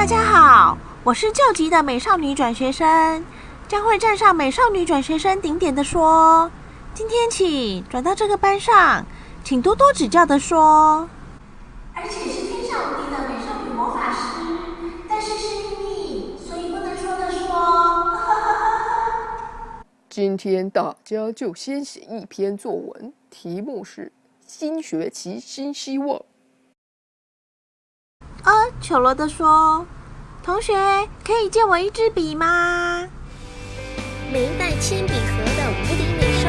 大家好我是救急的美少女转学生，将会站上美少女转学生顶点的说。今天起转到这个班上，请多多指教的说。而且是天下无敌的美少女魔法师，但是是秘密，所以不能说的说。今天大家就先写一篇作文，题目是“新学期新希望”。呃，丑陋的说：“同学，可以借我一支笔吗？”没带铅笔盒的无敌美。